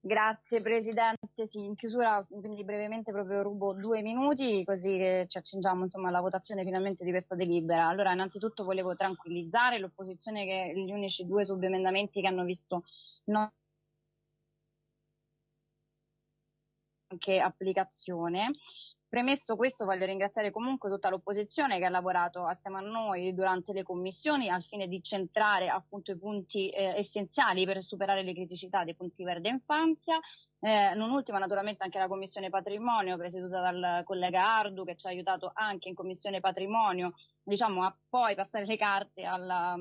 Grazie Presidente, sì, in chiusura quindi brevemente proprio rubo due minuti così ci accingiamo insomma, alla votazione finalmente di questa delibera. Allora innanzitutto volevo tranquillizzare l'opposizione che gli unici due subemendamenti che hanno visto no anche applicazione. Premesso questo voglio ringraziare comunque tutta l'opposizione che ha lavorato assieme a noi durante le commissioni al fine di centrare appunto i punti eh, essenziali per superare le criticità dei punti verde infanzia. Eh, non ultima naturalmente anche la commissione patrimonio presieduta dal collega Ardu che ci ha aiutato anche in commissione patrimonio diciamo a poi passare le carte alla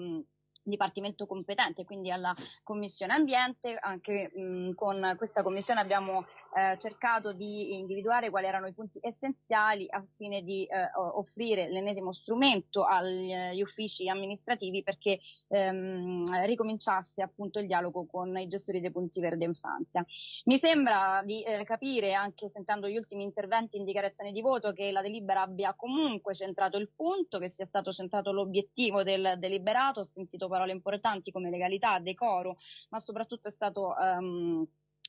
dipartimento competente, quindi alla Commissione Ambiente. Anche mh, con questa commissione abbiamo eh, cercato di individuare quali erano i punti essenziali al fine di eh, offrire l'ennesimo strumento agli uffici amministrativi perché ehm, ricominciasse appunto il dialogo con i gestori dei punti verde infanzia. Mi sembra di eh, capire, anche sentendo gli ultimi interventi in dichiarazione di voto, che la delibera abbia comunque centrato il punto, che sia stato centrato l'obiettivo del deliberato. Ho sentito parole importanti come legalità, decoro, ma soprattutto è stato um,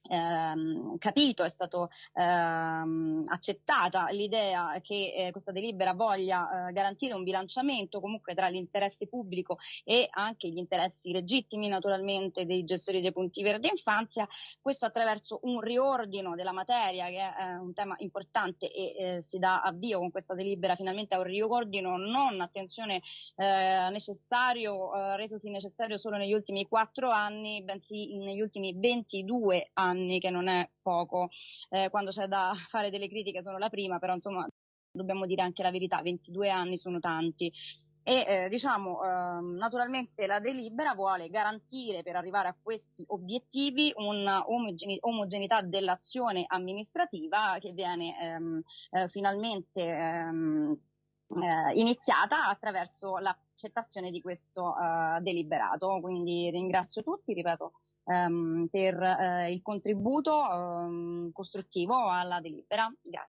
ehm, capito, è stata ehm, accettata l'idea che eh, questa delibera voglia eh, garantire un bilanciamento comunque tra l'interesse pubblico e anche gli interessi legittimi naturalmente dei gestori dei punti verdi infanzia, questo attraverso un riordino della materia che è eh, un tema importante e eh, si dà avvio con questa delibera finalmente a un riordino non attenzione eh, necessario, eh, resosi necessario solo negli ultimi quattro anni, bensì negli ultimi 22 anni anni, che non è poco. Eh, quando c'è da fare delle critiche sono la prima, però insomma dobbiamo dire anche la verità, 22 anni sono tanti. E eh, diciamo, eh, naturalmente la delibera vuole garantire per arrivare a questi obiettivi un'omogeneità dell'azione amministrativa che viene ehm, eh, finalmente ehm, eh, iniziata attraverso l'accettazione di questo uh, deliberato. Quindi ringrazio tutti, ripeto, um, per uh, il contributo um, costruttivo alla delibera. Grazie.